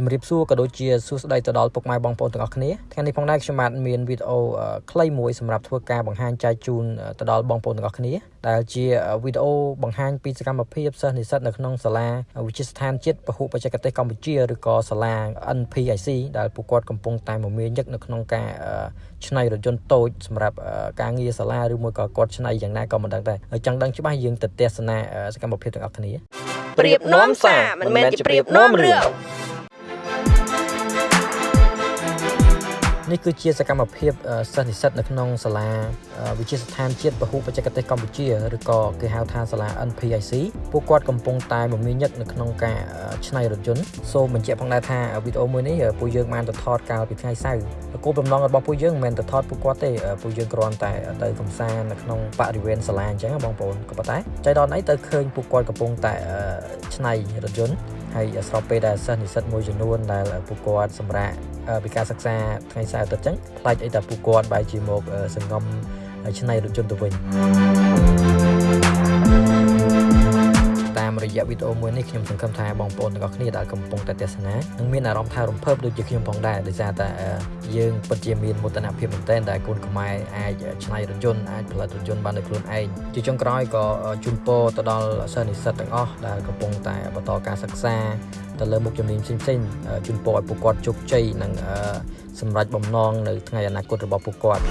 ជំរាបសួរក៏ដូចជាសួស្តីទៅដល់ពុកម៉ែបងប្អូនទាំងអស់គ្នាថ្ងៃនេះផងដែរខ្ញុំបាទមានវីដេអូខ្លីមួយសម្រាប់ធ្វើការបង្ហាញចែកជូនទៅដល់បងប្អូនទាំងអស់គ្នាដែលជាវីដេអូបង្ហាញពីសកម្មភាពសិស្សនិស្សិតនៅក្នុងសាលាវិទ្យាស្ថានជាតិពហុបច្ចេកទេសកម្ពុជាឬក៏សាលា NPIC ដែលពួកគាត់កំពុងតែមមាញឹកនៅក្នុងការឆ្នៃរថយន្តតូចសម្រាប់ការងារសាលាឬមួយក៏គាត់ឆ្នៃយ៉ាងណាក៏មិនដឹងដែរចង់ដឹងច្បាស់យើងទៅទស្សនាសកម្មភាពទាំងអស់គ្នាប្រៀបនាំសារមិនមែនជាប្រៀបនាំរឿង នេះគឺជាសកម្មភាពសិស្សនិស្សិតនៅក្នុងសាលាវិទ្យាស្ថានជាតិពហុបច្ចេកទេសកម្ពុជាឬក៏គេហៅថាសាលា NPIC ពួកគាត់កំពុងតែមមាញឹកនៅក្នុងការច្នៃរថយន្តសូមបញ្ជាក់ផងដែរថាវីដេអូមួយនេះពួកយើងបានទៅថតកាលពីថ្ងៃសៅរ៍គោលបំណងរបស់ពួកយើងមិនមែនទៅថតពួកគាត់ទេពួកយើងគ្រាន់តែទៅកំសាន្តនៅក្នុងបរិវេណសាលាអញ្ចឹងបងប្អូនក៏ប៉ុន្តែចៃដន្យអីទៅឃើញពួកគាត់កំពុងតែច្នៃរថយន្ត ហើយស្របពេលដែលសិស្សនិស្សិតមួយចំនួនដែលពួកគាត់សម្រាប់ពីការសិក្សាថ្ងៃសៅរ៍ទៅចឹងផ្លាច់អីតែពួកគាត់បែរជាមកសង្ងំឆ្នៃរថយន្តទៅវិញ យៈវីដេអូមួយនេះខ្ញុំសង្ឃឹមថាបងប្អូនទាំងអស់គ្នាដែលកំពុងតែទស្សនានឹងមានអារម្មណ៍ថារំភើបដូចជាខ្ញុំផងដែរដោយសារតែយើងពិតជាមានមោទនភាពមែនទែនដែលកូនខ្មែរអាចច្នៃរថយន្តអាចផលិតរថយន្តបានដោយខ្លួនឯងជាចុងក្រោយក៏ជូនពរទៅដល់សិស្សនិស្សិតទាំងអស់ដែលកំពុងតែបន្តការសិក្សាទៅលើមុខជំនាញផ្សេងៗជូនពរឲ្យពួកគាត់ជោគជ័យនិងសម្រេចបំណងនៅថ្ងៃអនាគតរបស់ពួកគាត់